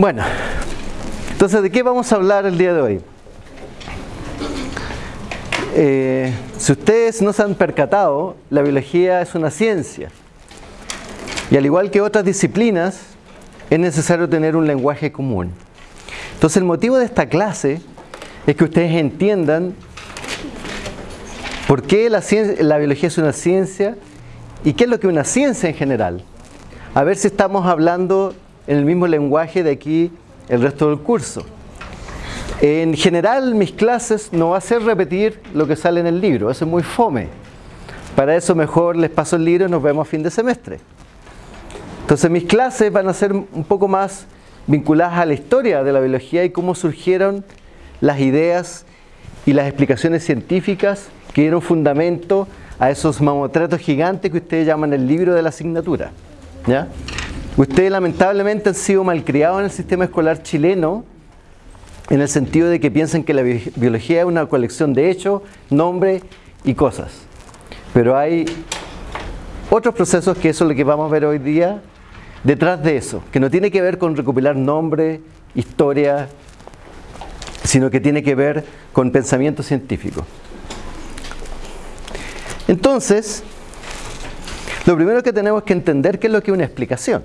Bueno, entonces, ¿de qué vamos a hablar el día de hoy? Eh, si ustedes no se han percatado, la biología es una ciencia. Y al igual que otras disciplinas, es necesario tener un lenguaje común. Entonces el motivo de esta clase es que ustedes entiendan por qué la, la biología es una ciencia y qué es lo que una ciencia en general. A ver si estamos hablando en el mismo lenguaje de aquí el resto del curso. En general mis clases no va a ser repetir lo que sale en el libro, eso es muy fome. Para eso mejor les paso el libro y nos vemos a fin de semestre. Entonces mis clases van a ser un poco más vinculadas a la historia de la biología y cómo surgieron las ideas y las explicaciones científicas que dieron fundamento a esos mamotretos gigantes que ustedes llaman el libro de la asignatura. ¿ya? Ustedes lamentablemente han sido malcriados en el sistema escolar chileno en el sentido de que piensan que la biología es una colección de hechos, nombres y cosas. Pero hay otros procesos que eso es lo que vamos a ver hoy día detrás de eso, que no tiene que ver con recopilar nombre, historia, sino que tiene que ver con pensamiento científico. Entonces, lo primero que tenemos que entender qué es lo que es una explicación.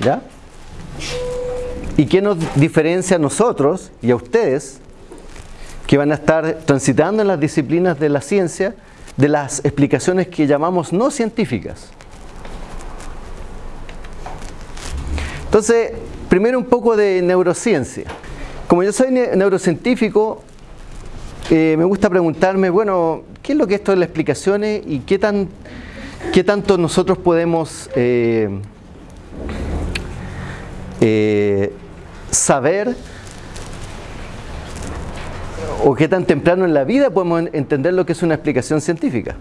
¿Ya? ¿Y qué nos diferencia a nosotros y a ustedes que van a estar transitando en las disciplinas de la ciencia de las explicaciones que llamamos no científicas? Entonces, primero un poco de neurociencia. Como yo soy neurocientífico, eh, me gusta preguntarme, bueno, ¿qué es lo que esto de las explicaciones y qué, tan, qué tanto nosotros podemos eh, eh, saber o qué tan temprano en la vida podemos entender lo que es una explicación científica.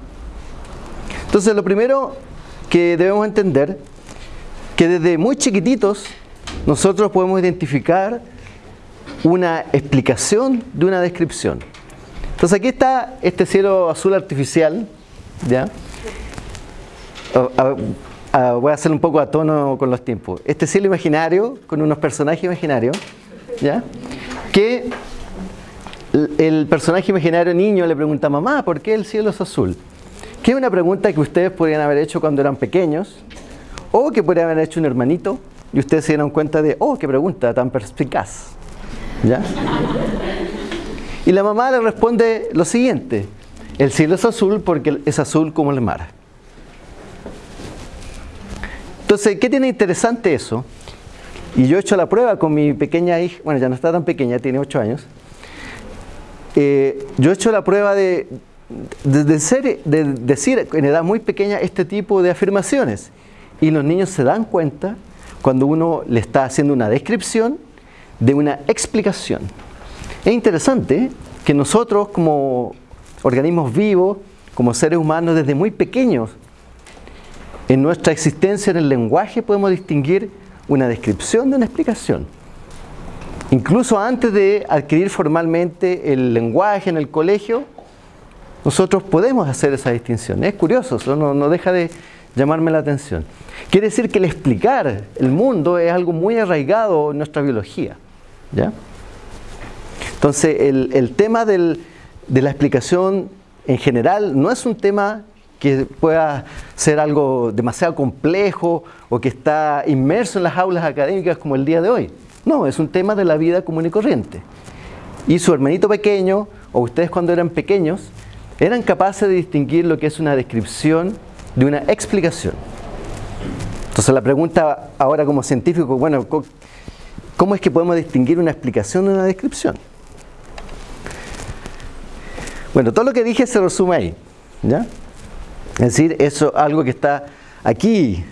Entonces lo primero que debemos entender que desde muy chiquititos nosotros podemos identificar una explicación de una descripción. Entonces aquí está este cielo azul artificial, ¿ya? Voy a hacer un poco a tono con los tiempos. Este cielo imaginario, con unos personajes imaginarios, ¿ya? Que el personaje imaginario niño le pregunta a mamá, ¿por qué el cielo es azul? Que es una pregunta que ustedes podrían haber hecho cuando eran pequeños, o que podrían haber hecho un hermanito, y ustedes se dieron cuenta de, oh, qué pregunta tan perspicaz. ¿Ya? Y la mamá le responde lo siguiente, el cielo es azul porque es azul como el mar. Entonces, ¿qué tiene interesante eso? Y yo he hecho la prueba con mi pequeña hija, bueno, ya no está tan pequeña, tiene 8 años. Eh, yo he hecho la prueba de, de, de decir en edad muy pequeña este tipo de afirmaciones. Y los niños se dan cuenta cuando uno le está haciendo una descripción de una explicación. Es interesante que nosotros como organismos vivos, como seres humanos desde muy pequeños, en nuestra existencia en el lenguaje podemos distinguir una descripción de una explicación. Incluso antes de adquirir formalmente el lenguaje en el colegio, nosotros podemos hacer esa distinción. Es curioso, eso no, deja de llamarme la atención. Quiere decir que el explicar el mundo es algo muy arraigado en nuestra biología. ¿ya? Entonces, el, tema de la explicación en general no es un tema que pueda ser algo demasiado complejo o que está inmerso en las aulas académicas como el día de hoy. No, es un tema de la vida común y corriente. Y su hermanito pequeño, o ustedes cuando eran pequeños, eran capaces de distinguir lo que es una descripción de una explicación. Entonces la pregunta ahora como científico, bueno, ¿cómo es que podemos distinguir una explicación de una descripción? Bueno, todo lo que dije se resume ahí. ¿ya? Es decir, eso algo que está aquí,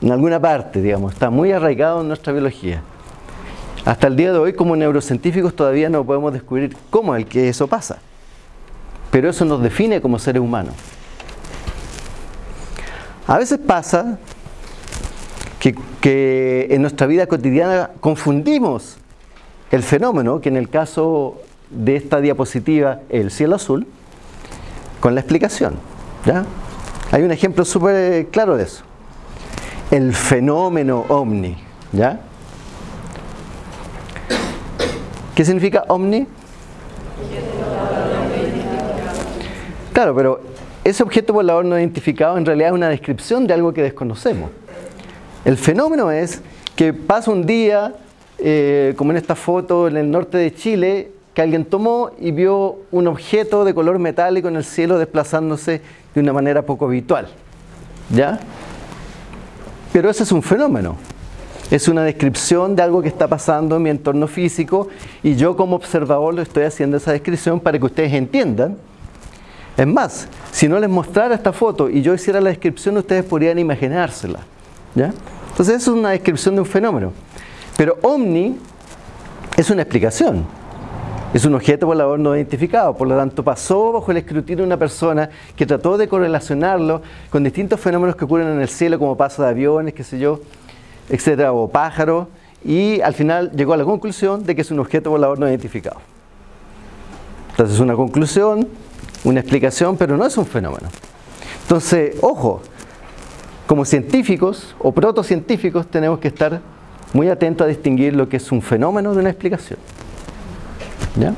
en alguna parte, digamos, está muy arraigado en nuestra biología. Hasta el día de hoy, como neurocientíficos, todavía no podemos descubrir cómo es que eso pasa. Pero eso nos define como seres humanos. A veces pasa que, en nuestra vida cotidiana confundimos el fenómeno, que en el caso de esta diapositiva, el cielo azul, con la explicación. ¿ya? Hay un ejemplo súper claro de eso. El fenómeno ovni. ¿ya? ¿Qué significa omni? Claro, pero ese objeto volador no identificado en realidad es una descripción de algo que desconocemos. El fenómeno es que pasa un día, eh, como en esta foto en el norte de Chile, que alguien tomó y vio un objeto de color metálico en el cielo desplazándose de una manera poco habitual. ¿Ya? Pero ese es un fenómeno. Es una descripción de algo que está pasando en mi entorno físico y yo como observador lo estoy haciendo esa descripción para que ustedes entiendan. Es más, si no les mostrara esta foto y yo hiciera la descripción, ustedes podrían imaginársela. ¿ya? Entonces eso es una descripción de un fenómeno. Pero omni es una explicación. Es un objeto volador no identificado, por lo tanto pasó bajo el escrutinio de una persona que trató de correlacionarlo con distintos fenómenos que ocurren en el cielo, como paso de aviones, qué sé yo, etcétera, o pájaros, y al final llegó a la conclusión de que es un objeto volador no identificado. Entonces es una conclusión, una explicación, pero no es un fenómeno. Entonces, ojo, como científicos o protocientíficos tenemos que estar muy atentos a distinguir lo que es un fenómeno de una explicación. ¿Ya?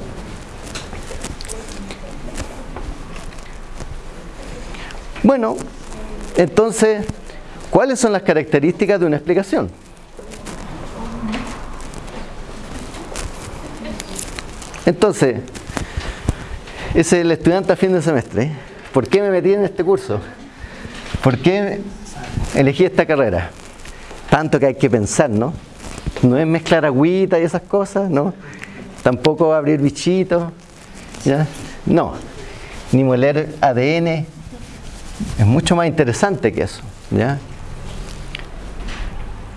Bueno, entonces, ¿cuáles son las características de una explicación? Entonces, es el estudiante a fin de semestre. ¿Por qué me metí en este curso? ¿Por qué elegí esta carrera? Tanto que hay que pensar, ¿no? No es mezclar agüita y esas cosas, ¿no? Tampoco abrir bichitos, ¿ya? No. Ni moler ADN. Es mucho más interesante que eso, ¿ya?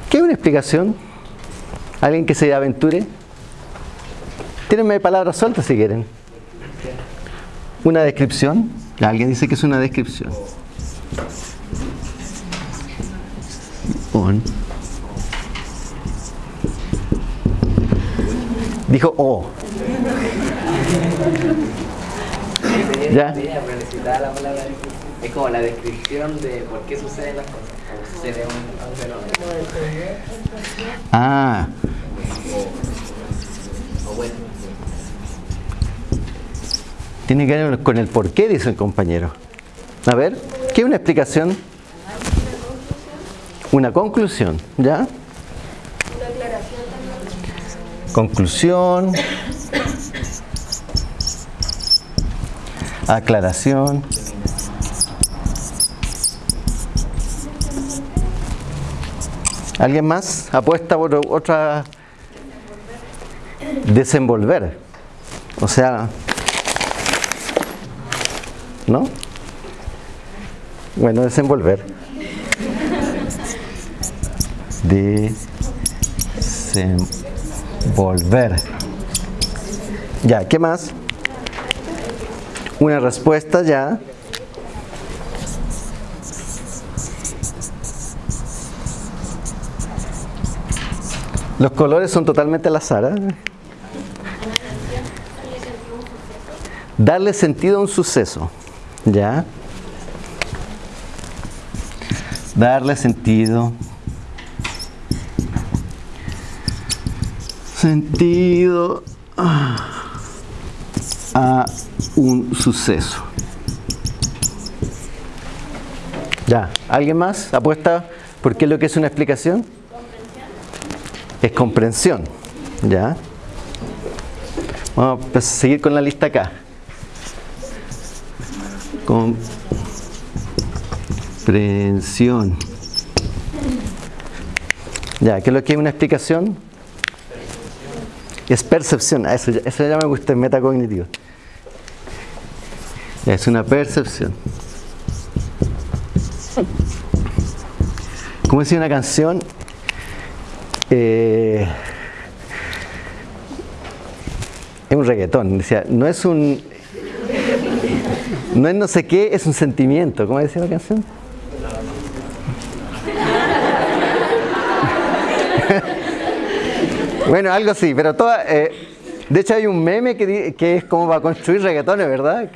¿Qué es una explicación? ¿Alguien que se aventure? Tírenme palabras sueltas si quieren. ¿Una descripción? Alguien dice que es una descripción. Dijo O. ¿Ya? Es como la descripción de por qué suceden las cosas. Sucede un fenómeno. Ah, O bueno, tiene que ver con el por qué, dice el compañero. A ver, ¿qué es una explicación? Una conclusión, ¿ya? Conclusión. Aclaración. ¿Alguien más apuesta por otra? Desenvolver. O sea, ¿no? Bueno, desenvolver. Desenvolver. Ya, ¿qué más? Una respuesta ya. Los colores son totalmente al azar. ¿eh? Darle sentido a un suceso. ¿Ya? Darle sentido. Sentido a un suceso. Ya, ¿alguien más apuesta por qué es lo que es una explicación? Es comprensión. ¿Ya? Vamos a seguir con la lista acá. Comprensión. Ya, ¿qué es lo que es una explicación? Es percepción. Ah, Eso, eso ya me gusta, metacognitivo. Ya, es una percepción. Como decía una canción, eh, es un reggaetón. Decía, no es un. No es no sé qué, es un sentimiento. ¿Cómo decía la canción? Bueno, algo así, pero toda. eh, de hecho, hay un meme que, que es como para construir reggaetones, ¿verdad?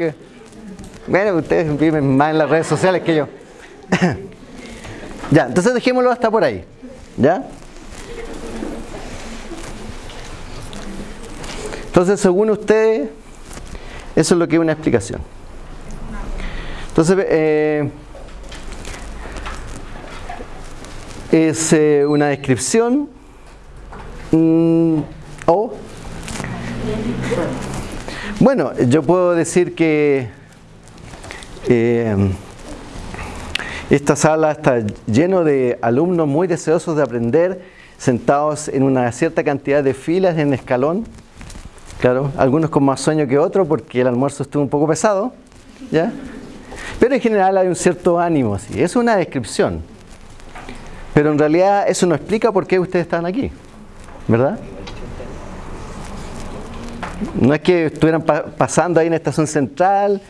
Bueno, ustedes viven más en las redes sociales que yo. ya, entonces dejémoslo hasta por ahí. ¿Ya? Entonces, según ustedes, eso es lo que es una explicación. Entonces, eh, es eh, una descripción mm, o bueno, yo puedo decir que eh, esta sala está lleno de alumnos muy deseosos de aprender, sentados en una cierta cantidad de filas en escalón. Claro, algunos con más sueño que otros porque el almuerzo estuvo un poco pesado, ¿ya? Pero en general hay un cierto ánimo, así. Es una descripción. Pero en realidad eso no explica por qué ustedes están aquí, ¿verdad? No es que estuvieran pasando ahí en la estación central,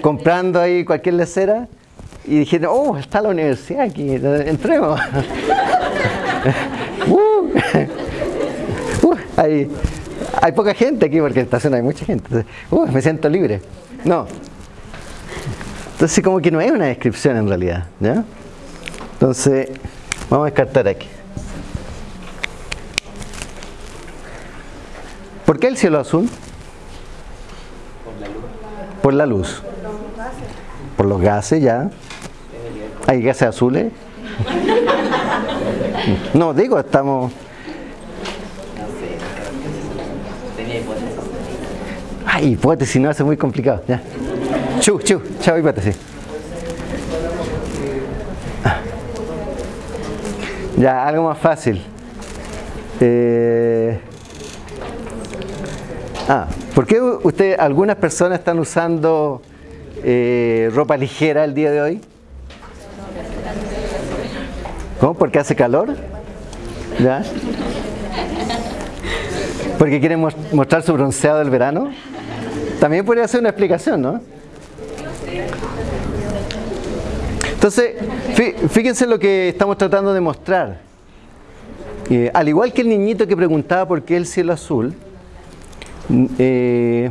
comprando ahí cualquier lecera y dijeron, oh, está la universidad aquí, entremos. Uh, uh, hay, hay, poca gente aquí porque en la estación hay mucha gente. Uh, me siento libre. No. Entonces como que no es una descripción en realidad. ¿ya? Entonces, vamos a descartar aquí. ¿Por qué el cielo azul? Por la luz. Por los gases, ya. ¿Hay gases azules? No, digo, estamos... Ay, hipótesis, no, hace muy complicado. Ya. Chu, chu, chao hipótesis. Ya, algo más fácil. Eh, ah, ¿por qué usted, algunas personas están usando eh, ropa ligera el día de hoy? ¿Cómo? ¿Porque hace calor? ¿Ya? ¿Porque quieren mostrar su bronceado del verano? También podría ser una explicación, ¿no? Entonces, fíjense lo que estamos tratando de mostrar. Eh, al igual que el niñito que preguntaba por qué el cielo azul, eh,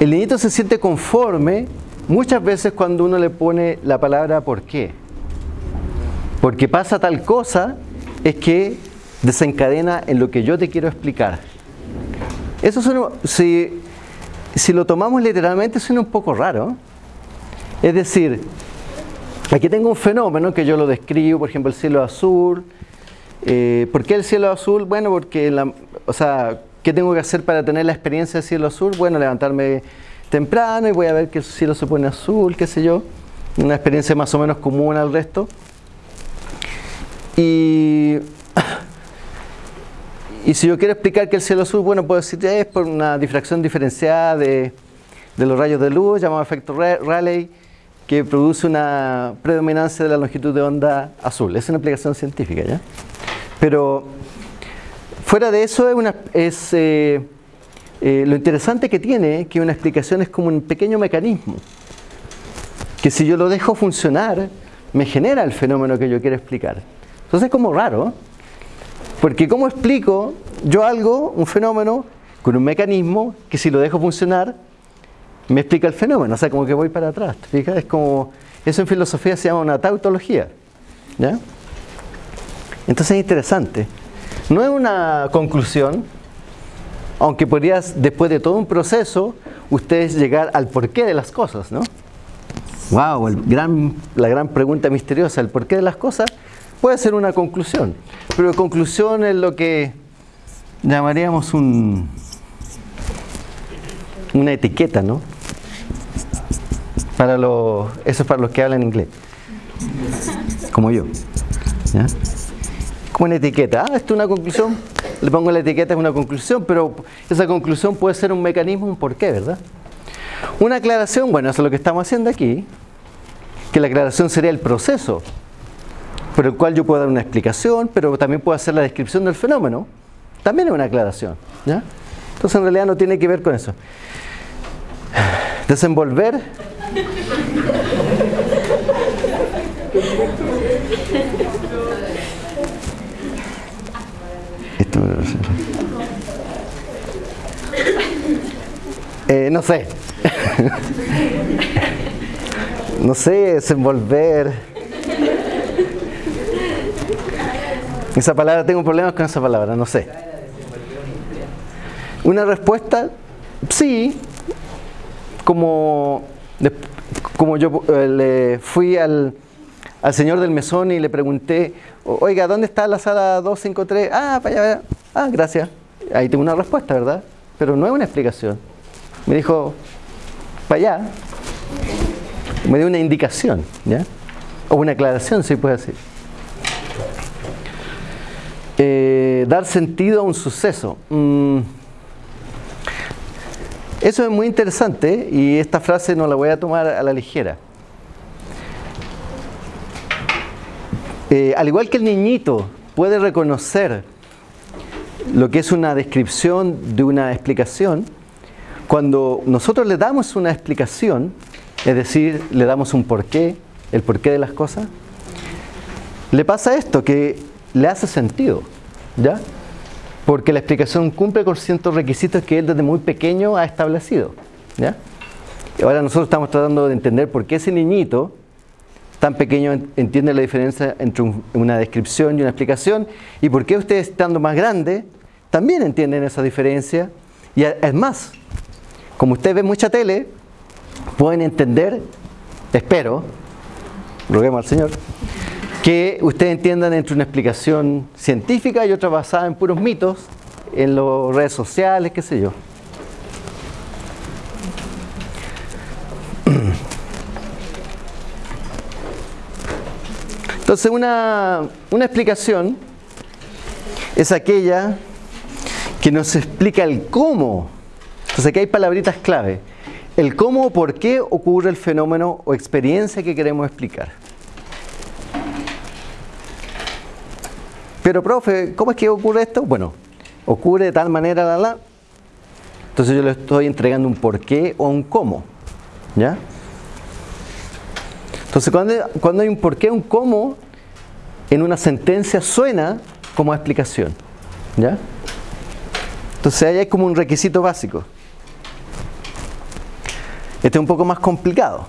el niñito se siente conforme muchas veces cuando uno le pone la palabra por qué. Porque pasa tal cosa, es que desencadena en lo que yo te quiero explicar. Eso suena, si, si lo tomamos literalmente suena un poco raro. Es decir, aquí tengo un fenómeno que yo lo describo, por ejemplo, el cielo azul. Eh, ¿Por qué el cielo azul? Bueno, porque, o sea, ¿qué tengo que hacer para tener la experiencia del cielo azul? Bueno, levantarme temprano y voy a ver que el cielo se pone azul, qué sé yo. Una experiencia más o menos común al resto. Y, y si yo quiero explicar que el cielo azul, bueno, puedo decir es por una difracción diferenciada de, de los rayos de luz, llamado efecto Rayleigh que produce una predominancia de la longitud de onda azul. Es una aplicación científica, ¿ya? Pero fuera de eso es, una, es eh, eh, lo interesante que tiene que una explicación es como un pequeño mecanismo que si yo lo dejo funcionar me genera el fenómeno que yo quiero explicar. Entonces es como raro, porque ¿cómo explico yo algo, un fenómeno, con un mecanismo que si lo dejo funcionar me explica el fenómeno, o sea, como que voy para atrás, fijas? Es como, eso en filosofía se llama una tautología, ¿ya? Entonces es interesante. No es una conclusión, aunque podrías, después de todo un proceso, ustedes llegar al porqué de las cosas, ¿no? Wow, el gran, la gran pregunta misteriosa, el porqué de las cosas, puede ser una conclusión. Pero conclusión es lo que llamaríamos un, una etiqueta, ¿no? Para los, eso es para los que hablan inglés. Como yo. ¿Ya? Como una etiqueta. Ah, esto es una conclusión. Le pongo la etiqueta, es una conclusión, pero esa conclusión puede ser un mecanismo, un porqué, ¿verdad? Una aclaración, bueno, eso es lo que estamos haciendo aquí, que la aclaración sería el proceso por el cual yo puedo dar una explicación, pero también puedo hacer la descripción del fenómeno. También es una aclaración. ¿ya? Entonces en realidad no tiene que ver con eso. Desenvolver eh, no sé. no sé, desenvolver. Esa palabra, tengo problemas con esa palabra, no sé. Una respuesta, sí, como, como yo eh, le fui al, al señor del mesón y le pregunté, oiga, ¿dónde está la sala 253? Ah, para allá, ah, gracias. Ahí tengo una respuesta, ¿verdad? Pero no es una explicación. Me dijo, para allá. Me dio una indicación, ¿ya? O una aclaración, si puede decir. Eh, dar sentido a un suceso. Mm. Eso es muy interesante y esta frase no la voy a tomar a la ligera. Eh, al igual que el niñito puede reconocer lo que es una descripción de una explicación, cuando nosotros le damos una explicación, es decir, le damos un porqué, el porqué de las cosas, le pasa esto, que le hace sentido, ¿ya? Porque la explicación cumple con ciertos requisitos que él desde muy pequeño ha establecido, ¿ya? Ahora nosotros estamos tratando de entender por qué ese niñito tan pequeño entiende la diferencia entre una descripción y una explicación y por qué ustedes estando más grandes también entienden esa diferencia y es más, como ustedes ven mucha tele, pueden entender, espero, roguemos al Señor, que ustedes entiendan entre una explicación científica y otra basada en puros mitos, en las redes sociales, qué sé yo. Entonces una, una explicación es aquella que nos explica el cómo entonces aquí hay palabritas clave. El cómo o por qué ocurre el fenómeno o experiencia que queremos explicar. Pero profe, ¿cómo es que ocurre esto? Bueno, ocurre de tal manera, la, la. Entonces yo le estoy entregando un por qué o un cómo. ¿Ya? Entonces cuando, cuando hay un por qué, un cómo, en una sentencia suena como explicación. ¿Ya? Entonces ahí hay como un requisito básico. Este es un poco más complicado.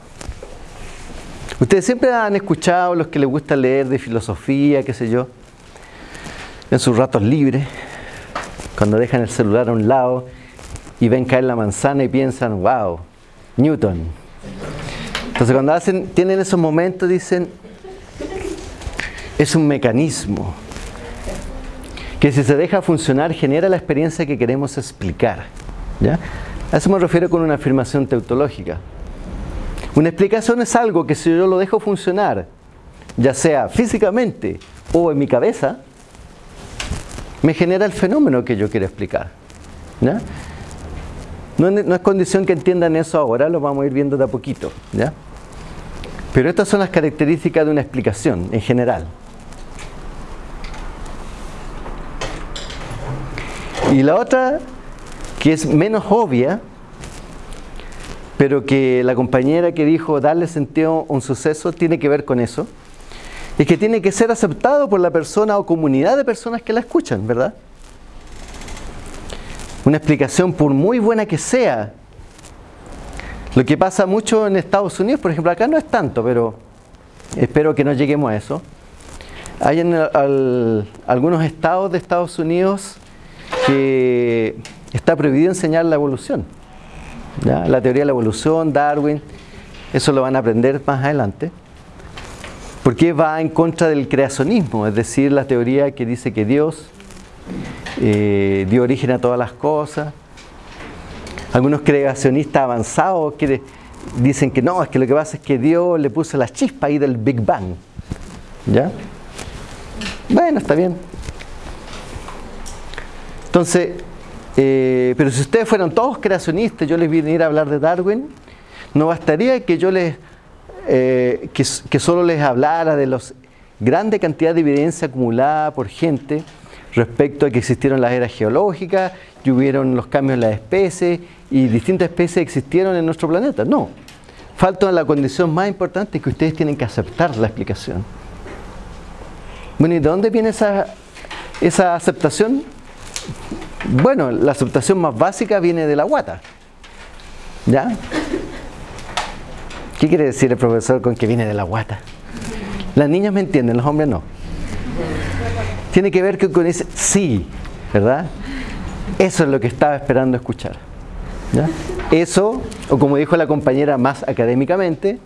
Ustedes siempre han escuchado los que les gusta leer de filosofía, qué sé yo, en sus ratos libres, cuando dejan el celular a un lado y ven caer la manzana y piensan, wow, Newton. Entonces cuando hacen, tienen esos momentos dicen, es un mecanismo que si se deja funcionar genera la experiencia que queremos explicar. ¿ya? A eso me refiero con una afirmación teutológica. Una explicación es algo que si yo lo dejo funcionar, ya sea físicamente o en mi cabeza, me genera el fenómeno que yo quiero explicar. No, es condición que entiendan eso ahora, lo vamos a ir viendo de a poquito. Pero estas son las características de una explicación en general. Y la otra que es menos obvia, pero que la compañera que dijo darle sentido a un suceso tiene que ver con eso, es que tiene que ser aceptado por la persona o comunidad de personas que la escuchan, ¿verdad? Una explicación, por muy buena que sea, lo que pasa mucho en Estados Unidos, por ejemplo, acá no es tanto, pero espero que no lleguemos a eso. Hay en algunos estados de Estados Unidos que está prohibido enseñar la evolución. La teoría de la evolución, Darwin, eso lo van a aprender más adelante. Porque va en contra del creacionismo, es decir, la teoría que dice que Dios eh, dio origen a todas las cosas. Algunos creacionistas avanzados que dicen que no, es que lo que pasa es que Dios le puso la chispa ahí del Big Bang. ¿Ya? Bueno, está bien. Entonces, eh, pero si ustedes fueran todos creacionistas, yo les viniera a hablar de Darwin, no bastaría que yo les, eh, que, solo les hablara de la grande cantidad de evidencia acumulada por gente respecto a que existieron las eras geológicas y hubieron los cambios en las especies y distintas especies existieron en nuestro planeta. No, falta la condición más importante que ustedes tienen que aceptar la explicación. Bueno, ¿y de dónde viene esa, esa aceptación? Bueno, la aceptación más básica viene de la guata. ¿Ya? ¿Qué quiere decir el profesor con que viene de la guata? Las niñas me entienden, los hombres no. Tiene que ver con ese sí, ¿verdad? Eso es lo que estaba esperando escuchar. Eso, o como dijo la compañera más académicamente,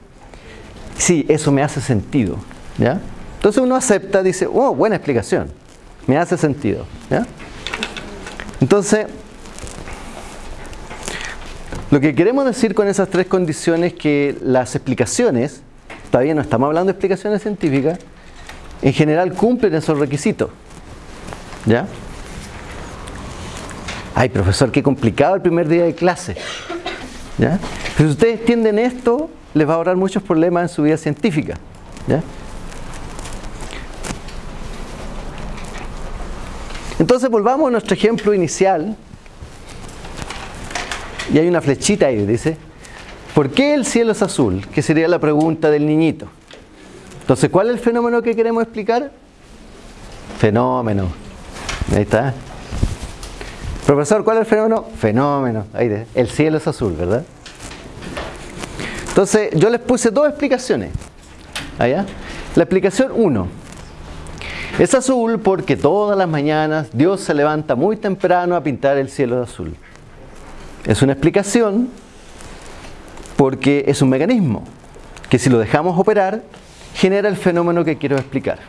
sí, eso me hace sentido. ¿ya? Entonces uno acepta, dice, oh, buena explicación, me hace sentido. ¿ya? Entonces, lo que queremos decir con esas tres condiciones es que las explicaciones, todavía no estamos hablando de explicaciones científicas, en general cumplen esos requisitos. ¿Ya? Ay, profesor, qué complicado el primer día de clase. ¿Ya? Si ustedes entienden esto, les va a ahorrar muchos problemas en su vida científica. ¿Ya? Entonces volvamos a nuestro ejemplo inicial y hay una flechita ahí, dice, ¿por qué el cielo es azul? Que sería la pregunta del niñito. Entonces, ¿cuál es el fenómeno que queremos explicar? Fenómeno. Ahí está. Profesor, ¿cuál es el fenómeno? Fenómeno. Ahí el cielo es azul, ¿verdad? Entonces, yo les puse dos explicaciones. Allá. La explicación 1. Es azul porque todas las mañanas Dios se levanta muy temprano a pintar el cielo de azul. Es una explicación porque es un mecanismo que si lo dejamos operar genera el fenómeno que quiero explicar.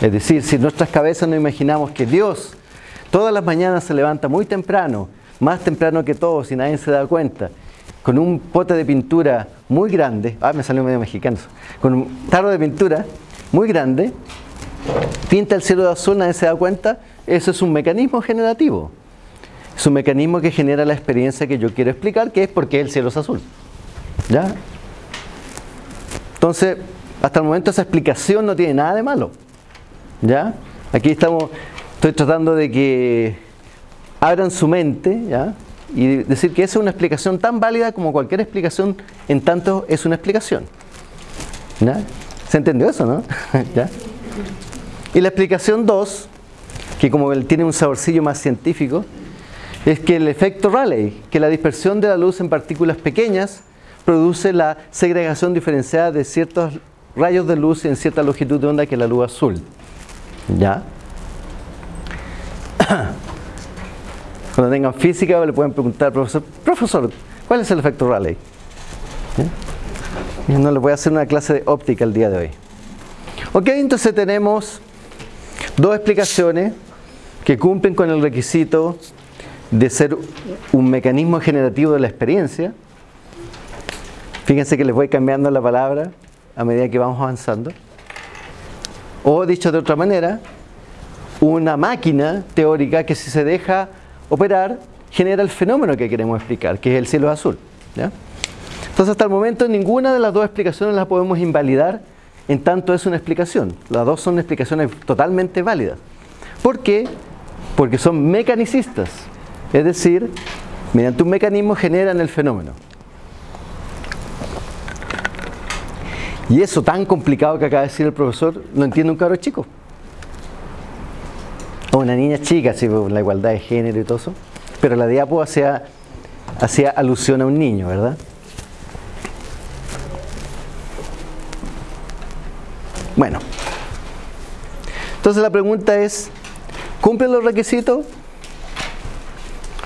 Es decir, si en nuestras cabezas no imaginamos que Dios todas las mañanas se levanta muy temprano, más temprano que todos y nadie se da cuenta, con un pote de pintura muy grande, ah, me salió medio mexicano, con un tarro de pintura muy grande, pinta el cielo de azul, nadie se da cuenta, eso es un mecanismo generativo. Es un mecanismo que genera la experiencia que yo quiero explicar, que es porque el cielo es azul. ¿Ya? Entonces, hasta el momento esa explicación no tiene nada de malo. ¿Ya? Aquí estamos, estoy tratando de que abran su mente, ¿ya? Y decir que esa es una explicación tan válida como cualquier explicación, en tanto es una explicación. ¿Ya? ¿Se entendió eso, no? ¿Ya? Y la explicación 2, que como tiene un saborcillo más científico, es que el efecto Rayleigh, que la dispersión de la luz en partículas pequeñas produce la segregación diferenciada de ciertos rayos de luz en cierta longitud de onda que la luz azul. ¿Ya? Cuando tengan física le pueden preguntar al profesor, profesor, ¿cuál es el efecto Rayleigh? No le voy a hacer una clase de óptica el día de hoy. Ok, entonces tenemos dos explicaciones que cumplen con el requisito de ser un mecanismo generativo de la experiencia. Fíjense que les voy cambiando la palabra a medida que vamos avanzando. O dicho de otra manera, una máquina teórica que si se deja operar genera el fenómeno que queremos explicar, que es el cielo azul. Entonces hasta el momento ninguna de las dos explicaciones las podemos invalidar en tanto es una explicación. Las dos son explicaciones totalmente válidas. ¿Por qué? Porque son mecanicistas. Es decir, mediante un mecanismo generan el fenómeno. Y eso tan complicado que acaba de decir el profesor, lo entiende un cabro chico. O una niña chica, así, la igualdad de género y todo eso. Pero la diapo hacía alusión a un niño, ¿verdad? Bueno. Entonces la pregunta es, ¿cumplen los requisitos?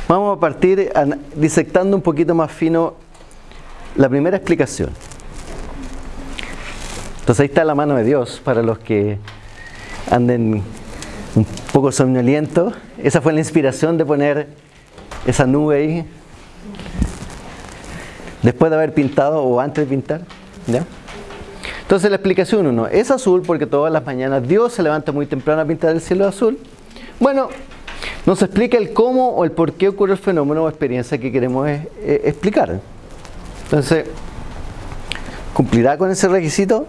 Vamos a partir disectando un poquito más fino la primera explicación. Entonces ahí está la mano de Dios para los que anden un poco somnolientos. Esa fue la inspiración de poner esa nube ahí. Después de haber pintado o antes de pintar. Entonces la explicación uno, es azul porque todas las mañanas Dios se levanta muy temprano a pintar el cielo azul. Bueno, nos explica el cómo o el por qué ocurre el fenómeno o experiencia que queremos eh, eh, explicar. Entonces, ¿cumplirá con ese requisito?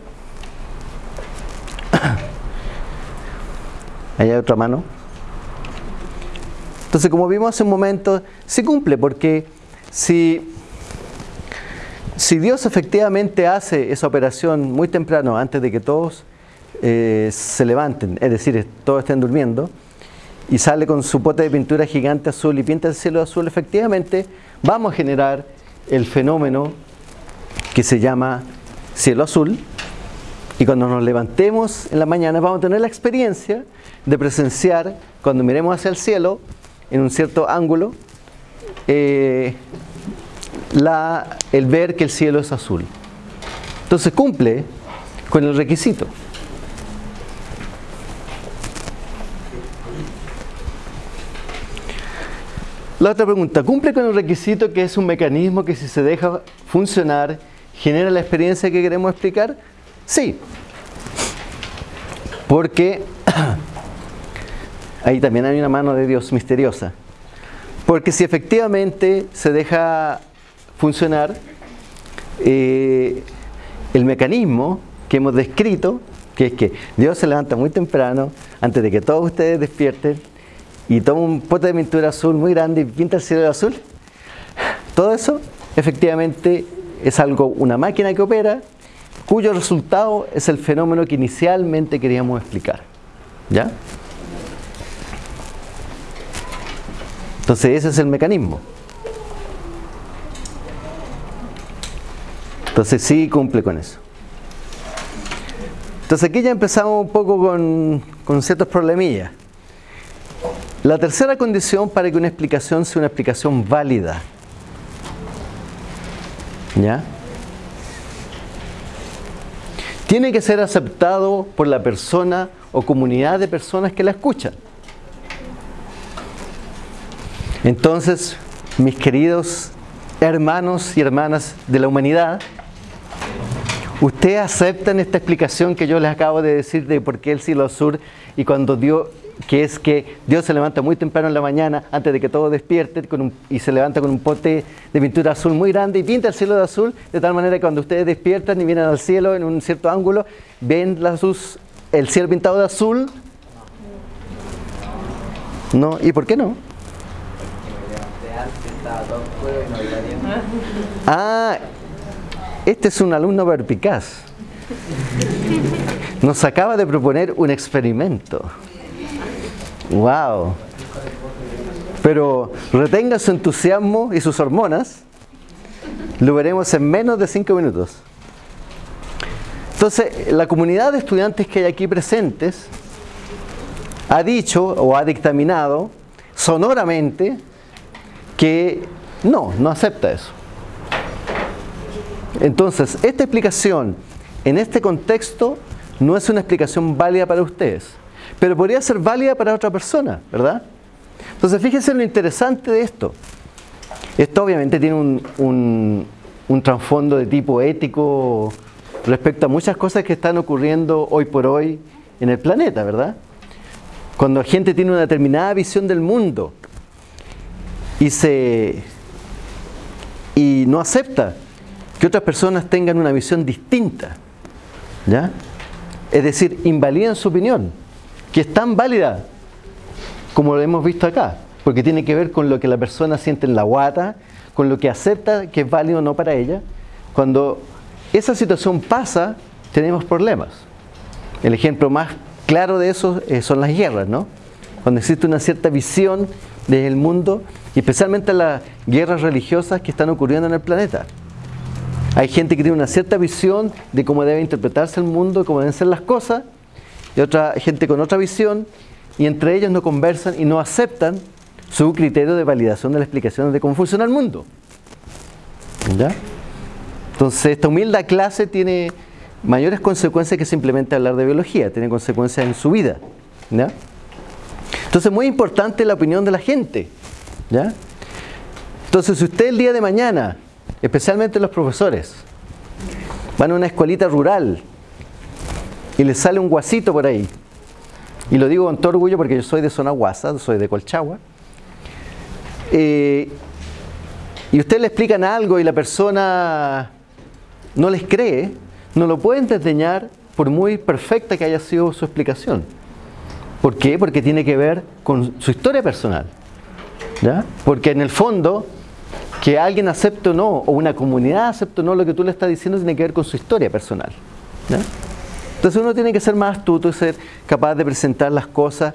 Ahí hay otra mano. Entonces, como vimos hace un momento, sí cumple, porque si, si Dios efectivamente hace esa operación muy temprano, antes de que todos eh, se levanten, es decir, todos estén durmiendo, y sale con su pote de pintura gigante azul y pinta el cielo azul, efectivamente vamos a generar el fenómeno que se llama cielo azul. Y cuando nos levantemos en la mañana vamos a tener la experiencia de presenciar, cuando miremos hacia el cielo, en un cierto ángulo eh, la, el ver que el cielo es azul. Entonces cumple con el requisito. La otra pregunta, ¿cumple con el requisito que es un mecanismo que si se deja funcionar genera la experiencia que queremos explicar? Sí. Porque ahí también hay una mano de Dios misteriosa. Porque si efectivamente se deja funcionar eh, el mecanismo que hemos descrito, que es que Dios se levanta muy temprano, antes de que todos ustedes despierten, y toma un pote de pintura azul muy grande y pinta el cielo azul, todo eso efectivamente es algo, una máquina que opera, cuyo resultado es el fenómeno que inicialmente queríamos explicar. ¿Ya? Entonces ese es el mecanismo. Entonces sí cumple con eso. Entonces aquí ya empezamos un poco con, con ciertos problemillas. La tercera condición para que una explicación sea una explicación válida. ¿Ya? Tiene que ser aceptado por la persona o comunidad de personas que la escuchan. Entonces, mis queridos hermanos y hermanas de la humanidad, ¿ustedes aceptan esta explicación que yo les acabo de decir de por qué el cielo sur y cuando Dios que es que Dios se levanta muy temprano en la mañana, antes de que todo despierte, y se levanta con un pote de pintura azul muy grande y pinta el cielo de azul, de tal manera que cuando ustedes despiertan y vienen al cielo en un cierto ángulo, ven la el cielo pintado de azul. No, ¿y por qué no? Ah, este es un alumno perpicaz. Nos acaba de proponer un experimento. ¡Wow! Pero retenga su entusiasmo y sus hormonas. Lo veremos en menos de cinco minutos. Entonces, la comunidad de estudiantes que hay aquí presentes ha dicho o ha dictaminado sonoramente que no, no acepta eso. Entonces, esta explicación en este contexto no es una explicación válida para ustedes pero podría ser válida para otra persona, ¿verdad? Entonces fíjense lo interesante de esto. Esto obviamente tiene un, un, trasfondo de tipo ético respecto a muchas cosas que están ocurriendo hoy por hoy en el planeta, ¿verdad? Cuando la gente tiene una determinada visión del mundo y se y no acepta que otras personas tengan una visión distinta, ¿ya? Es decir, invalidan su opinión que es tan válida como lo hemos visto acá, porque tiene que ver con lo que la persona siente en la guata, con lo que acepta que es válido o no para ella. Cuando esa situación pasa, tenemos problemas. El ejemplo más claro de eso eh, son las guerras, ¿no? Cuando existe una cierta visión del mundo, y especialmente las guerras religiosas que están ocurriendo en el planeta. Hay gente que tiene una cierta visión de cómo debe interpretarse el mundo, cómo deben ser las cosas, y otra gente con otra visión, y entre ellos no conversan y no aceptan su criterio de validación de la explicación de cómo funciona el mundo. ¿Ya? Entonces, esta humilde clase tiene mayores consecuencias que simplemente hablar de biología, tiene consecuencias en su vida. ¿ya? Entonces, muy importante la opinión de la gente. ¿ya? Entonces, si usted el día de mañana, especialmente los profesores, van a una escuelita rural y le sale un guasito por ahí. Y lo digo con todo orgullo porque yo soy de zona guasa, soy de Colchagua. Eh, y usted le explican algo y la persona no les cree, no lo pueden desdeñar por muy perfecta que haya sido su explicación. ¿Por qué? Porque tiene que ver con su historia personal. ¿ya? Porque en el fondo, que alguien acepte o no, o una comunidad acepte o no lo que tú le estás diciendo, tiene que ver con su historia personal. Entonces uno tiene que ser más astuto y ser capaz de presentar las cosas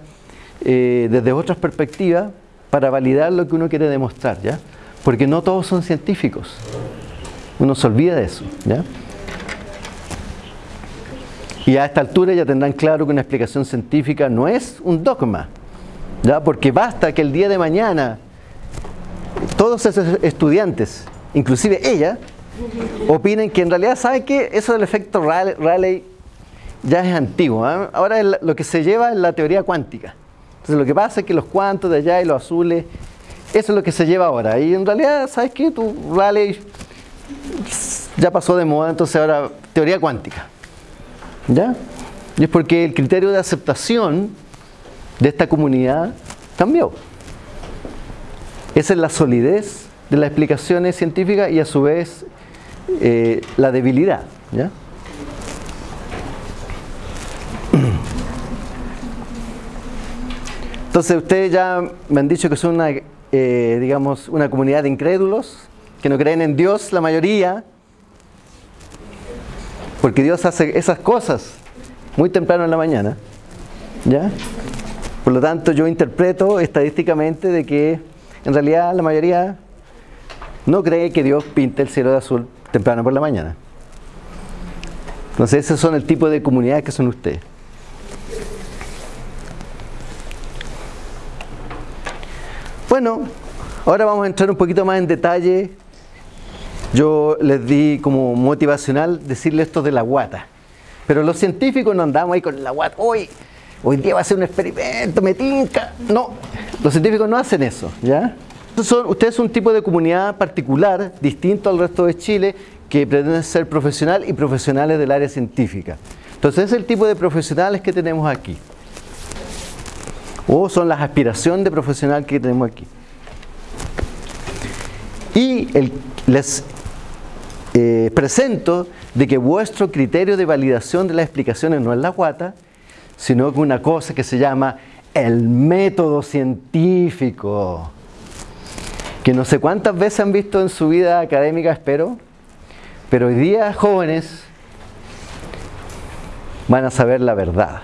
eh, desde otras perspectivas para validar lo que uno quiere demostrar, ¿ya? Porque no todos son científicos. Uno se olvida de eso, ¿ya? Y a esta altura ya tendrán claro que una explicación científica no es un dogma, ¿ya? Porque basta que el día de mañana todos esos estudiantes, inclusive ella, opinen que en realidad, ¿sabe qué? Eso del efecto Rayleigh ya es antiguo. ¿ah? Ahora lo que se lleva es la teoría cuántica. Entonces lo que pasa es que los cuantos de allá y los azules, eso es lo que se lleva ahora. Y en realidad, ¿sabes qué? Tu Rayleigh ya pasó de moda, entonces ahora teoría cuántica. ¿Ya? Y es porque el criterio de aceptación de esta comunidad cambió. Esa es la solidez de las explicaciones científicas y a su vez eh, la debilidad. ¿ya? Entonces ustedes ya me han dicho que son una, eh, digamos, una comunidad de incrédulos, que no creen en Dios la mayoría, porque Dios hace esas cosas muy temprano en la mañana. ¿Ya? Por lo tanto, yo interpreto estadísticamente de que en realidad la mayoría no cree que Dios pinte el cielo de azul temprano por la mañana. Entonces, esos son el tipo de comunidades que son ustedes. Bueno, ahora vamos a entrar un poquito más en detalle. Yo les di como motivacional decirle esto de la guata. Pero los científicos no andamos ahí con la guata. Hoy, hoy día va a ser un experimento, me tinca. No, los científicos no hacen eso, ¿ya? Son, ustedes son un tipo de comunidad particular, distinto al resto de Chile, que pretende ser profesional y profesionales del área científica. Entonces, es el tipo de profesionales que tenemos aquí o son las aspiraciones de profesional que tenemos aquí. Y les eh, presento de que vuestro criterio de validación de las explicaciones no es la guata, sino que una cosa que se llama el método científico, que no sé cuántas veces han visto en su vida académica, espero, pero hoy día jóvenes van a saber la verdad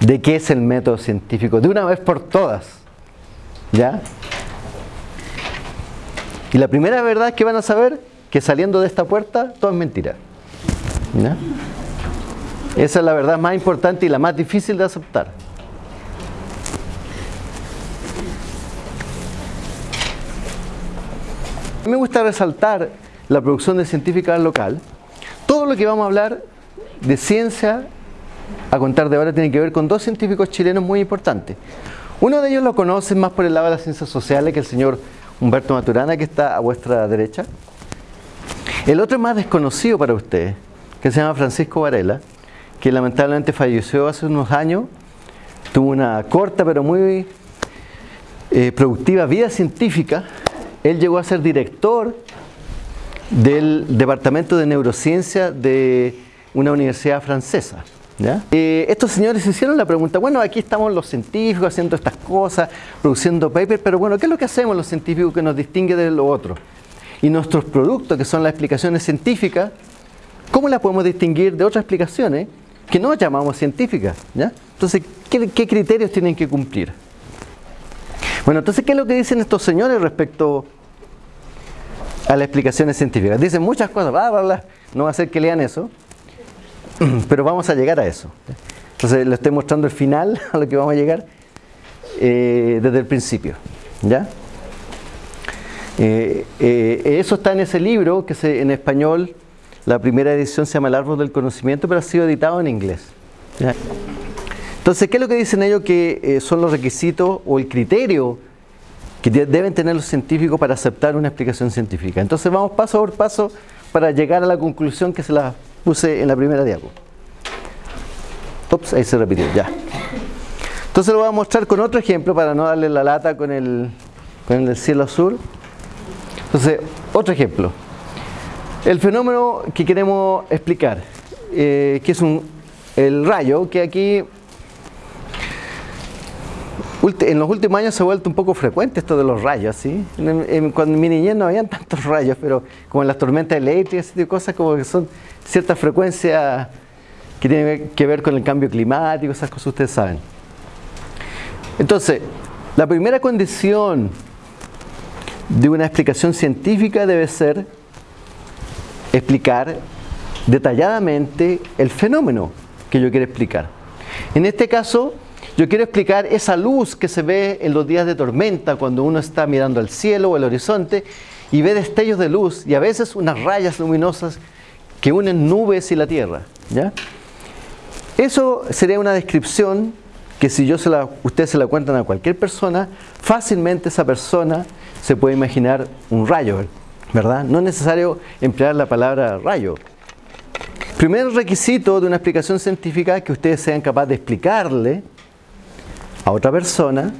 de qué es el método científico, de una vez por todas. ¿Ya? Y la primera verdad que van a saber que saliendo de esta puerta todo es mentira. ¿Ya? Esa es la verdad más importante y la más difícil de aceptar. Me gusta resaltar la producción de científica local. Todo lo que vamos a hablar de ciencia a contar de ahora tiene que ver con dos científicos chilenos muy importantes. Uno de ellos lo conocen más por el lado de las ciencias sociales, que el señor Humberto Maturana, que está a vuestra derecha. El otro más desconocido para ustedes, que se llama Francisco Varela, que lamentablemente falleció hace unos años. Tuvo una corta pero muy eh, productiva vida científica. Él llegó a ser director del Departamento de Neurociencia de una universidad francesa. Eh, estos señores hicieron la pregunta, bueno, aquí estamos los científicos haciendo estas cosas, produciendo papers, pero bueno, ¿qué es lo que hacemos los científicos que nos distingue de lo otro? Y nuestros productos, que son las explicaciones científicas, ¿cómo las podemos distinguir de otras explicaciones que no llamamos científicas? Entonces, ¿qué, ¿qué, criterios tienen que cumplir? Bueno, entonces, ¿qué es lo que dicen estos señores respecto a las explicaciones científicas? Dicen muchas cosas, bla, bla, bla. No va a ser que lean eso. Pero vamos a llegar a eso. Entonces le estoy mostrando el final a lo que vamos a llegar eh, desde el principio. ¿Ya? Eh, eh, eso está en ese libro que se, en español, la primera edición se llama El árbol del conocimiento, pero ha sido editado en inglés. Entonces, ¿qué es lo que dicen ellos que son los requisitos o el criterio que deben tener los científicos para aceptar una explicación científica? Entonces vamos paso por paso para llegar a la conclusión que se la puse en la primera diapo. Ups, ahí se repitió, ya. Entonces lo voy a mostrar con otro ejemplo para no darle la lata con el, con el cielo azul. Entonces, otro ejemplo. El fenómeno que queremos explicar, eh, que es un, el rayo, que aquí en los últimos años se ha vuelto un poco frecuente esto de los rayos, ¿sí? Cuando en mi niñez no habían tantos rayos, pero como en las tormentas eléctricas y cosas como que son ciertas frecuencias que tienen que ver con el cambio climático, esas cosas ustedes saben. Entonces, la primera condición de una explicación científica debe ser explicar detalladamente el fenómeno que yo quiero explicar. En este caso, yo quiero explicar esa luz que se ve en los días de tormenta cuando uno está mirando al cielo o el horizonte y ve destellos de luz y a veces unas rayas luminosas que unen nubes y la tierra. ¿ya? Eso sería una descripción que si yo se la, ustedes se la cuentan a cualquier persona, fácilmente esa persona se puede imaginar un rayo, ¿verdad? No es necesario emplear la palabra rayo. Primer requisito de una explicación científica es que ustedes sean capaces de explicarle a otra persona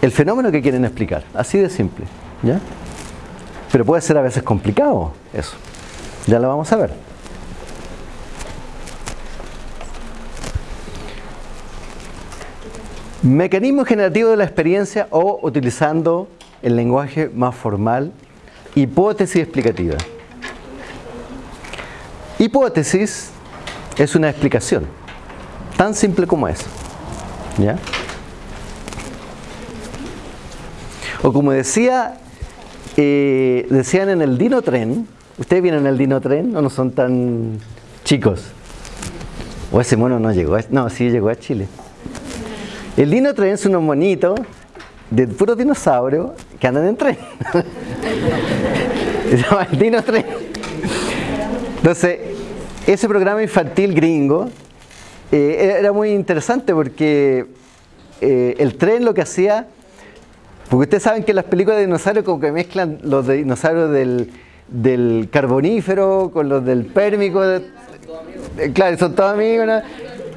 el fenómeno que quieren explicar. Así de simple. ¿ya? Pero puede ser a veces complicado eso. Ya lo vamos a ver. Mecanismo generativo de la experiencia o utilizando el lenguaje más formal, hipótesis explicativa. Hipótesis es una explicación, tan simple como es. ¿Ya? O como decía, eh, decían en el Dino Tren, ¿ustedes vienen en el Dino Tren o no son tan chicos? O ese mono no llegó, no, sí llegó a Chile. El Dino Tren es unos monitos de puros dinosaurios que andan en tren. Se llama el Dino Tren. Entonces, ese programa infantil gringo eh, era muy interesante porque eh, el tren lo que hacía, porque ustedes saben que las películas de dinosaurios como que mezclan los dinosaurios del, carbonífero con los del pérmico. Eh, claro, son todos amigos.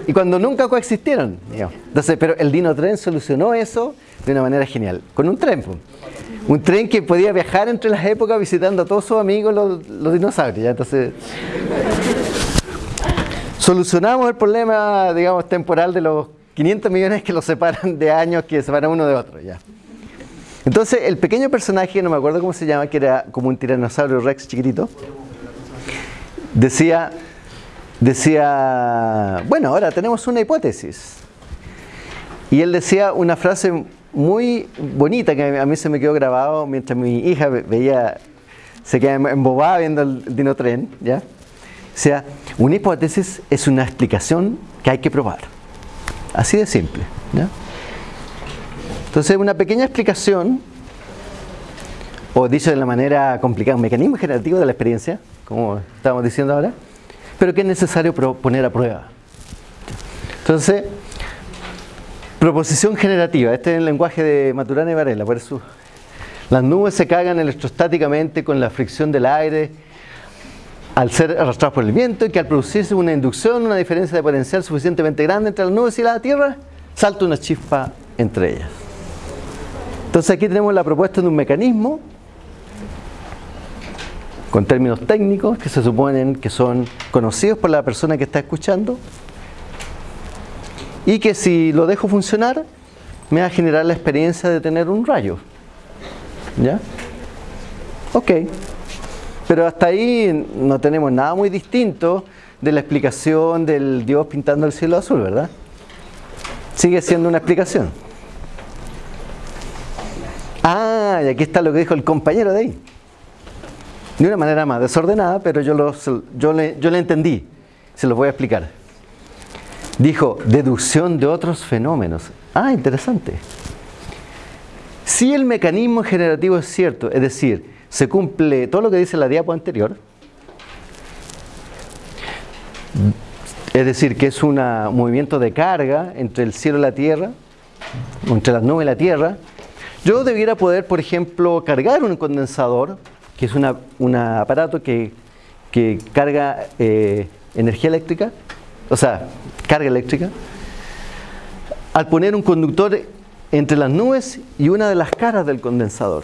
Y cuando nunca coexistieron. Entonces, pero el Dino Tren solucionó eso de una manera genial, con un tren. Un tren que podía viajar entre las épocas visitando a todos sus amigos los, dinosaurios. Entonces, solucionamos el problema, digamos, temporal de los 500 millones que los separan de años que separan uno de otro. Ya. Entonces, el pequeño personaje, no me acuerdo cómo se llama, que era como un tiranosaurio rex chiquitito, decía, decía, bueno, ahora tenemos una hipótesis. Y él decía una frase muy bonita que a mí se me quedó grabado mientras mi hija veía, se quedaba embobada viendo el dino tren, ¿ya? O sea, una hipótesis es una explicación que hay que probar. Así de simple. Entonces, una pequeña explicación, o dicho de la manera complicada, un mecanismo generativo de la experiencia, como estamos diciendo ahora, pero que es necesario poner a prueba. Entonces, proposición generativa, este es el lenguaje de Maturana y Varela, por eso las nubes se cagan electrostáticamente con la fricción del aire al ser arrastrados por el viento y que al producirse una inducción, una diferencia de potencial suficientemente grande entre las nubes y la Tierra, salta una chispa entre ellas. Entonces aquí tenemos la propuesta de un mecanismo con términos técnicos que se suponen que son conocidos por la persona que está escuchando y que si lo dejo funcionar me va a generar la experiencia de tener un rayo. ¿Ya? Ok. Pero hasta ahí no tenemos nada muy distinto de la explicación del Dios pintando el cielo azul, ¿verdad? Sigue siendo una explicación. Ah, y aquí está lo que dijo el compañero de ahí. De una manera más desordenada, pero yo, lo, yo, le, yo le entendí. Se lo voy a explicar. Dijo, deducción de otros fenómenos. Ah, interesante. Si el mecanismo generativo es cierto, es decir, se cumple todo lo que dice la diapo anterior, es decir, que es un movimiento de carga entre el cielo y la tierra, entre las nubes y la tierra, yo debiera poder, por ejemplo, cargar un condensador, que es un aparato que, carga eh, energía eléctrica, o sea, carga eléctrica, al poner un conductor entre las nubes y una de las caras del condensador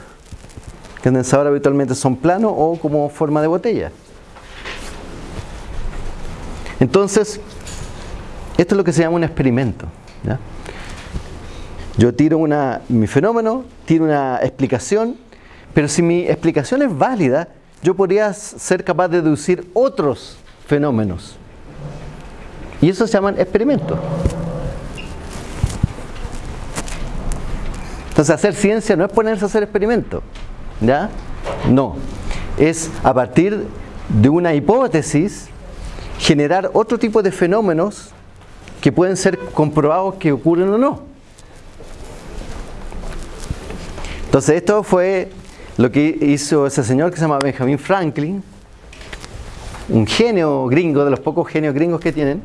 condensadores habitualmente son planos o como forma de botella. Entonces, esto es lo que se llama un experimento. Yo tiro una, mi fenómeno, tiro una explicación, pero si mi explicación es válida, yo podría ser capaz de deducir otros fenómenos. Y eso se llaman experimentos. Entonces hacer ciencia no es ponerse a hacer experimentos. ¿Ya? No. Es a partir de una hipótesis generar otro tipo de fenómenos que pueden ser comprobados que ocurren o no. Entonces esto fue lo que hizo ese señor que se llama Benjamin Franklin, un genio gringo, de los pocos genios gringos que tienen,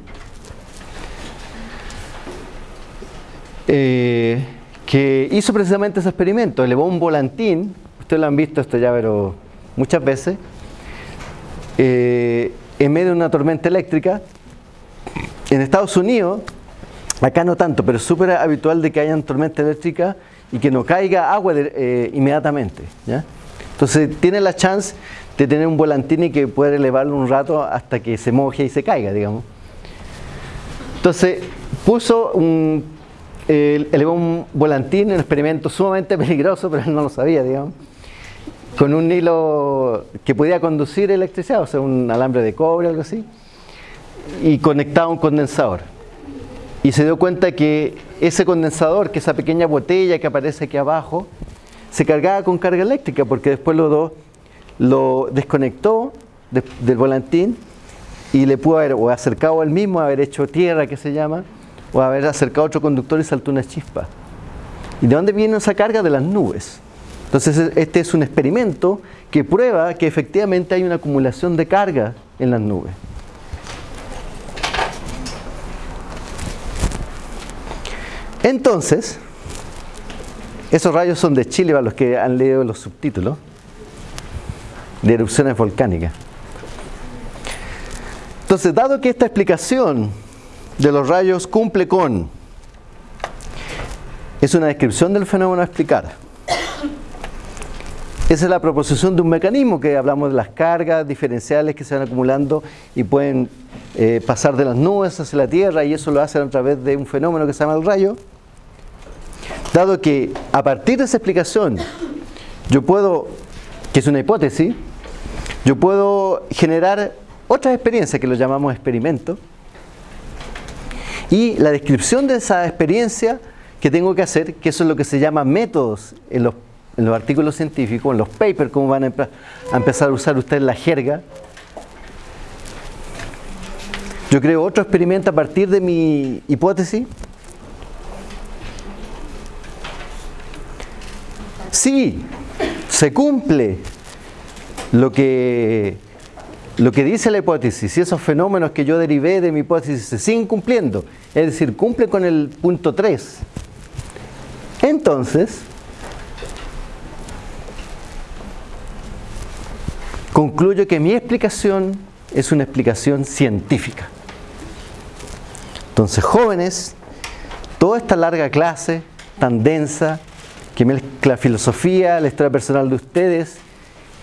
eh, que hizo precisamente ese experimento, elevó un volantín, ustedes lo han visto esto ya pero muchas veces, eh, en medio de una tormenta eléctrica, en Estados Unidos, acá no tanto, pero es súper habitual de que hayan tormenta eléctrica y que no caiga agua eh, inmediatamente. Entonces tiene la chance de tener un volantín y que pueda elevarlo un rato hasta que se moje y se caiga, digamos. Entonces puso un, elevó un volantín, un experimento sumamente peligroso, pero él no lo sabía, digamos, con un hilo que podía conducir electricidad, o sea, un alambre de cobre algo así, y conectado a un condensador. Y se dio cuenta que ese condensador, que esa pequeña botella que aparece aquí abajo, se cargaba con carga eléctrica, porque después lo, lo desconectó del volantín y le pudo haber o acercado al mismo, haber hecho tierra, que se llama, o haber acercado otro conductor y saltó una chispa. ¿Y de dónde viene esa carga? De las nubes. Entonces este es un experimento que prueba que efectivamente hay una acumulación de carga en las nubes. Entonces, esos rayos son de Chile para los que han leído los subtítulos de erupciones volcánicas. Entonces, dado que esta explicación de los rayos cumple con, es una descripción del fenómeno a explicar. Esa es la proposición de un mecanismo que hablamos de las cargas diferenciales que se van acumulando y pueden eh, pasar de las nubes hacia la Tierra y eso lo hacen a través de un fenómeno que se llama el rayo. Dado que a partir de esa explicación yo puedo, que es una hipótesis, yo puedo generar otras experiencias que lo llamamos experimento y la descripción de esa experiencia que tengo que hacer, que eso es lo que se llama métodos en los, artículos científicos, en los papers, como van a, a empezar a usar ustedes la jerga. Yo creo otro experimento a partir de mi hipótesis. Sí, se cumple lo que lo que dice la hipótesis, si esos fenómenos que yo derivé de mi hipótesis se siguen cumpliendo, es decir, cumple con el punto 3, entonces concluyo que mi explicación es una explicación científica. Entonces, jóvenes, toda esta larga clase, tan densa, que mezcla filosofía, la historia personal de ustedes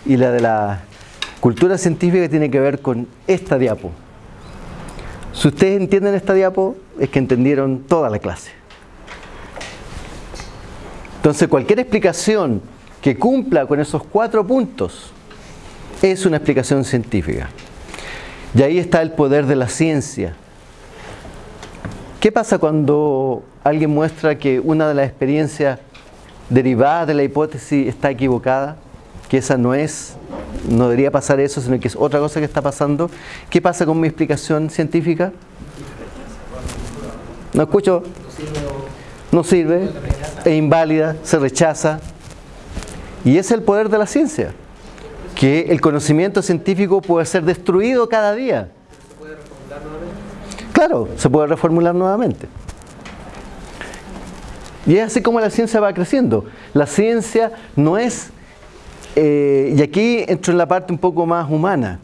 y la de la Cultura científica tiene que ver con esta diapo. Si ustedes entienden esta diapo, es que entendieron toda la clase. Entonces, cualquier explicación que cumpla con esos cuatro puntos es una explicación científica. Y ahí está el poder de la ciencia. ¿Qué pasa cuando alguien muestra que una de las experiencias derivadas de la hipótesis está equivocada? Que esa no es no debería pasar eso, sino que es otra cosa que está pasando. ¿Qué pasa con mi explicación científica? No escucho. No sirve, es inválida, se rechaza. Y es el poder de la ciencia, que el conocimiento científico puede ser destruido cada día. Claro, se puede reformular nuevamente. Y es así como la ciencia va creciendo. La ciencia no es eh, y aquí entro en la parte un poco más humana.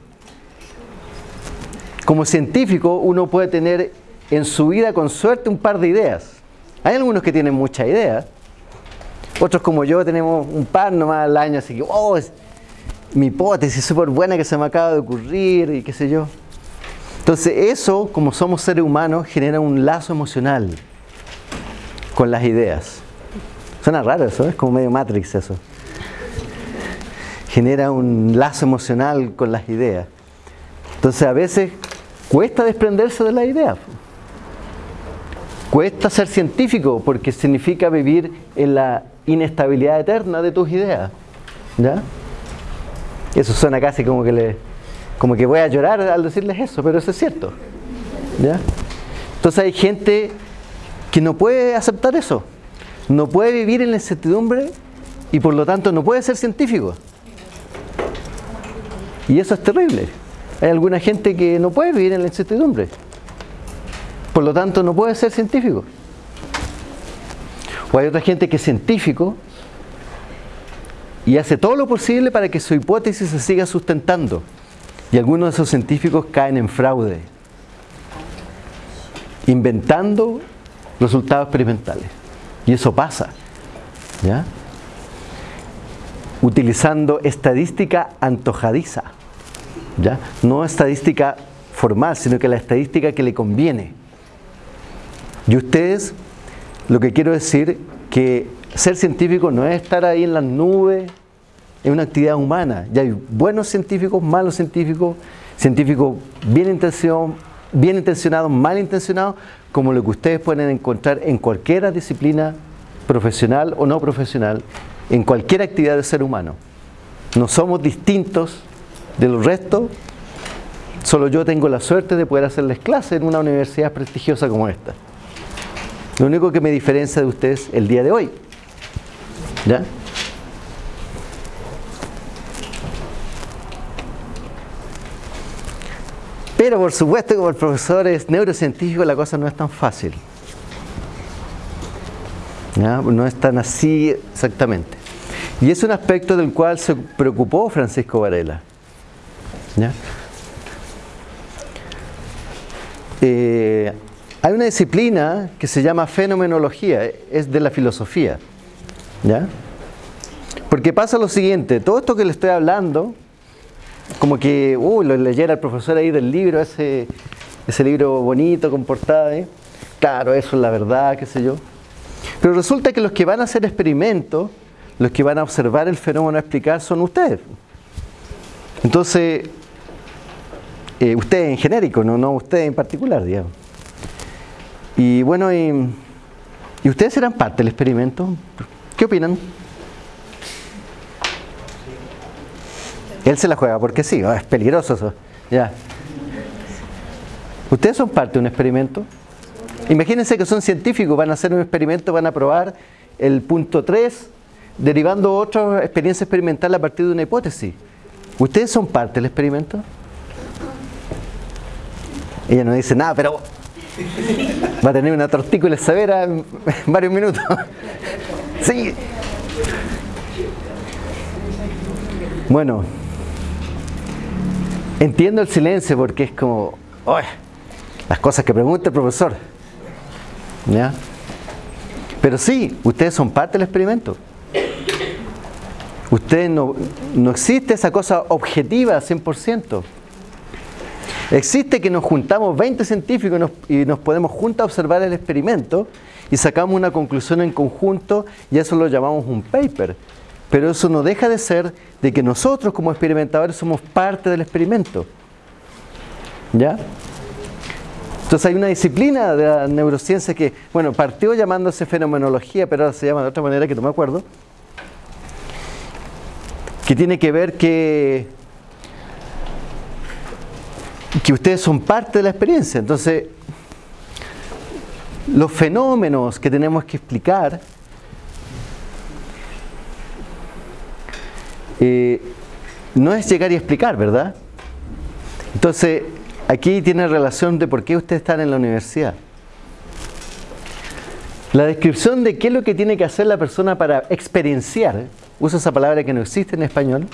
Como científico uno puede tener en su vida con suerte un par de ideas. Hay algunos que tienen muchas ideas, otros como yo tenemos un par nomás al año, así que, oh, es mi hipótesis súper buena que se me acaba de ocurrir y qué sé yo. Entonces eso, como somos seres humanos, genera un lazo emocional con las ideas. Suena raro eso, es como medio Matrix eso genera un lazo emocional con las ideas. Entonces a veces cuesta desprenderse de la idea. Cuesta ser científico porque significa vivir en la inestabilidad eterna de tus ideas. ¿Ya? Eso suena casi como que como que voy a llorar al decirles eso, pero eso es cierto. ¿Ya? Entonces hay gente que no puede aceptar eso, no puede vivir en la incertidumbre y por lo tanto no puede ser científico. Y eso es terrible. Hay alguna gente que no puede vivir en la incertidumbre. Por lo tanto, no puede ser científico. O hay otra gente que es científico y hace todo lo posible para que su hipótesis se siga sustentando. Y algunos de esos científicos caen en fraude, inventando resultados experimentales. Y eso pasa. ¿ya? Utilizando estadística antojadiza. ¿ya? No estadística formal, sino que la estadística que le conviene. Y ustedes, lo que quiero decir, que ser científico no es estar ahí en las nubes, es una actividad humana. Ya hay buenos científicos, malos científicos, científicos bien intencionados, bien intencionados, mal intencionados, como lo que ustedes pueden encontrar en cualquier disciplina profesional o no profesional, en cualquier actividad de ser humano. No somos distintos de los restos, solo yo tengo la suerte de poder hacerles clases en una universidad prestigiosa como esta. Lo único que me diferencia de ustedes el día de hoy. ¿Ya? Pero por supuesto, como el profesor es neurocientífico, la cosa no es tan fácil. ¿Ya? No es tan así exactamente. Y es un aspecto del cual se preocupó Francisco Varela. Eh, hay una disciplina que se llama fenomenología, es de la filosofía. Porque pasa lo siguiente, todo esto que le estoy hablando, como que, uh, lo leyera el profesor ahí del libro, ese, ese libro bonito, con portada, ¿eh? claro, eso es la verdad, qué sé yo. Pero resulta que los que van a hacer experimentos, los que van a observar el fenómeno a explicar son ustedes. Entonces, eh, ustedes en genérico, no, no ustedes en particular, digamos. Y bueno, y, ustedes serán parte del experimento? ¿Qué opinan? Él se la juega porque sí, oh, es peligroso eso. Ya. ¿Ustedes son parte de un experimento? Imagínense que son científicos, van a hacer un experimento, van a probar el punto 3, derivando otra experiencia experimental a partir de una hipótesis. ¿Ustedes son parte del experimento? Ella no dice nada, pero Va a tener una tortícula severa en varios minutos. Sí. Bueno, entiendo el silencio porque es como, las cosas que pregunta el profesor. Pero sí, ustedes son parte del experimento. Ustedes no, no existe esa cosa objetiva 100%. Existe que nos juntamos 20 científicos y nos, podemos juntos observar el experimento y sacamos una conclusión en conjunto y eso lo llamamos un paper. Pero eso no deja de ser de que nosotros como experimentadores somos parte del experimento. ¿Ya? Entonces hay una disciplina de la neurociencia que, bueno, partió llamándose fenomenología, pero ahora se llama de otra manera que no me acuerdo, que tiene que ver que que ustedes son parte de la experiencia. Entonces, los fenómenos que tenemos que explicar eh, no es llegar y explicar, ¿verdad? Entonces, aquí tiene relación de por qué ustedes están en la universidad. La descripción de qué es lo que tiene que hacer la persona para experienciar, uso esa palabra que no existe en español,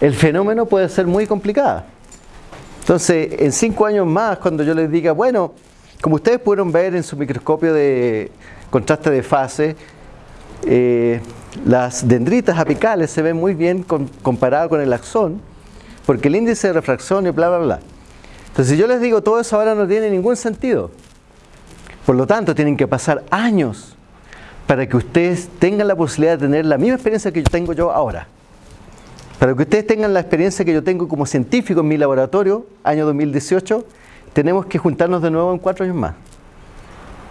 el fenómeno puede ser muy complicada. Entonces, en cinco años más, cuando yo les diga, bueno, como ustedes pudieron ver en su microscopio de contraste de fase, eh, las dendritas apicales se ven muy bien comparado con el axón, porque el índice de refracción y bla, bla, bla. Entonces, si yo les digo todo eso ahora no tiene ningún sentido. Por lo tanto, tienen que pasar años para que ustedes tengan la posibilidad de tener la misma experiencia que yo tengo yo ahora. Para que ustedes tengan la experiencia que yo tengo como científico en mi laboratorio, año 2018, tenemos que juntarnos de nuevo en cuatro años más.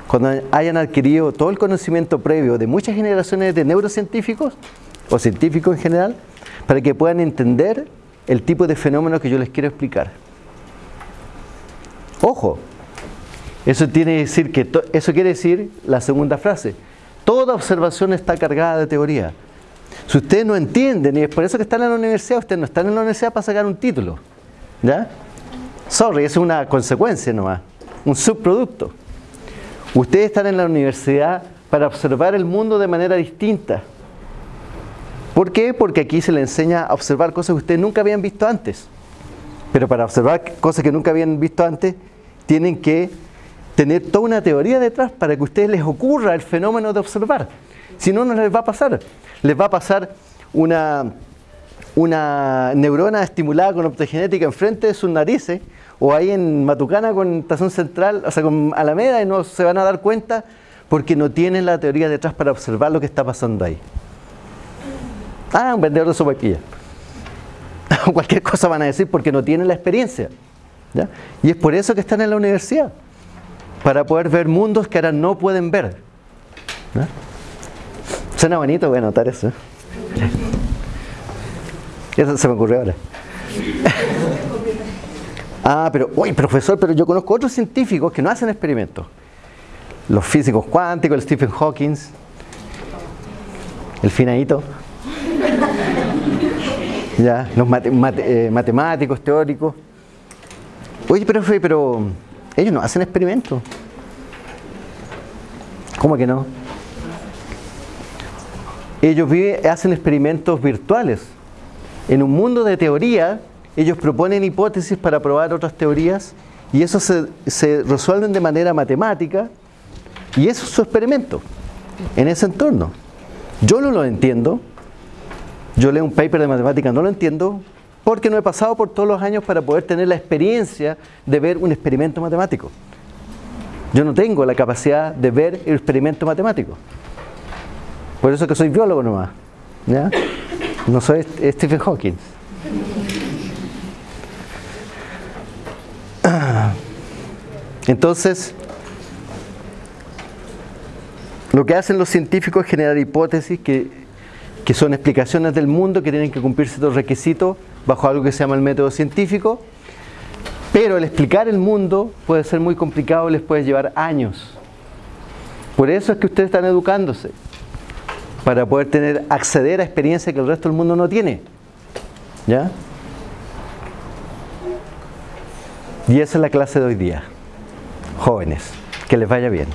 Cuando hayan adquirido todo el conocimiento previo de muchas generaciones de neurocientíficos, o científicos en general, para que puedan entender el tipo de fenómeno que yo les quiero explicar. Ojo, Eso, eso quiere decir la segunda frase. Toda observación está cargada de teoría. Si ustedes no entienden, y es por eso que están en la universidad, ustedes no están en la universidad para sacar un título. ¿Ya? Sorry, es una consecuencia nomás, un subproducto. Ustedes están en la universidad para observar el mundo de manera distinta. ¿Por qué? Porque aquí se les enseña a observar cosas que ustedes nunca habían visto antes. Pero para observar cosas que nunca habían visto antes, tienen que tener toda una teoría detrás para que a ustedes les ocurra el fenómeno de observar. Si no, no les va a pasar. Les va a pasar una, una neurona estimulada con optogenética enfrente de sus narices o ahí en Matucana con estación central, o sea, con Alameda y no se van a dar cuenta porque no tienen la teoría detrás para observar lo que está pasando ahí. Ah, un vendedor de sopaipilla. Cualquier cosa van a decir porque no tienen la experiencia. Y es por eso que están en la universidad. Para poder ver mundos que ahora no pueden ver. Suena bonito, voy a anotar eso. Eso se me ocurrió ahora. ah, pero, uy, profesor, pero yo conozco otros científicos que no hacen experimentos. Los físicos cuánticos, el Stephen Hawking, el finadito. ya, los eh, matemáticos, teóricos. Oye, profe, pero ellos no hacen experimentos. ¿Cómo que no? Ellos hacen experimentos virtuales. En un mundo de teoría, ellos proponen hipótesis para probar otras teorías y eso se, se resuelven de manera matemática y eso es su experimento en ese entorno. Yo no lo entiendo, yo leo un paper de matemática, no lo entiendo, porque no he pasado por todos los años para poder tener la experiencia de ver un experimento matemático. Yo no tengo la capacidad de ver el experimento matemático. Por eso que soy biólogo nomás. ¿ya? No soy Stephen Hawking. Entonces, lo que hacen los científicos es generar hipótesis que, son explicaciones del mundo que tienen que cumplir ciertos requisitos bajo algo que se llama el método científico, pero el explicar el mundo puede ser muy complicado, les puede llevar años. Por eso es que ustedes están educándose, para poder tener, acceder a experiencias que el resto del mundo no tiene. ¿Ya? Y esa es la clase de hoy día. Jóvenes, que les vaya bien.